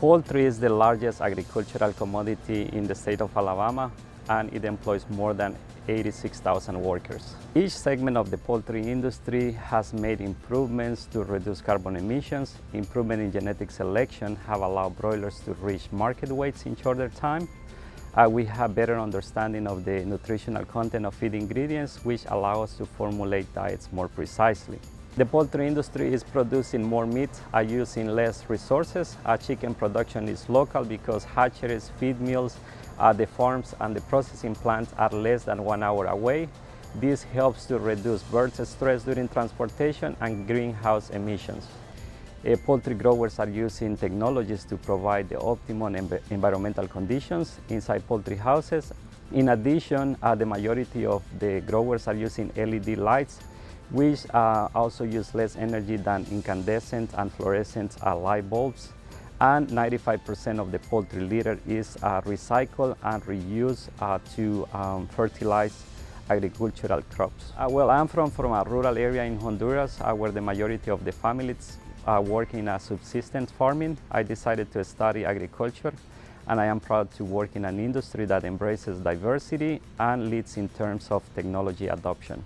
Poultry is the largest agricultural commodity in the state of Alabama and it employs more than 86,000 workers. Each segment of the poultry industry has made improvements to reduce carbon emissions. Improvement in genetic selection have allowed broilers to reach market weights in shorter time. Uh, we have better understanding of the nutritional content of feed ingredients, which allow us to formulate diets more precisely. The poultry industry is producing more meat uh, using less resources. Uh, chicken production is local because hatcheries, feed mills, uh, the farms and the processing plants are less than one hour away. This helps to reduce bird stress during transportation and greenhouse emissions. Uh, poultry growers are using technologies to provide the optimum env environmental conditions inside poultry houses. In addition, uh, the majority of the growers are using LED lights, which uh, also use less energy than incandescent and fluorescent uh, light bulbs and 95% of the poultry litter is uh, recycled and reused uh, to um, fertilize agricultural crops. Uh, well, I'm from, from a rural area in Honduras uh, where the majority of the families work in as subsistence farming. I decided to study agriculture and I am proud to work in an industry that embraces diversity and leads in terms of technology adoption.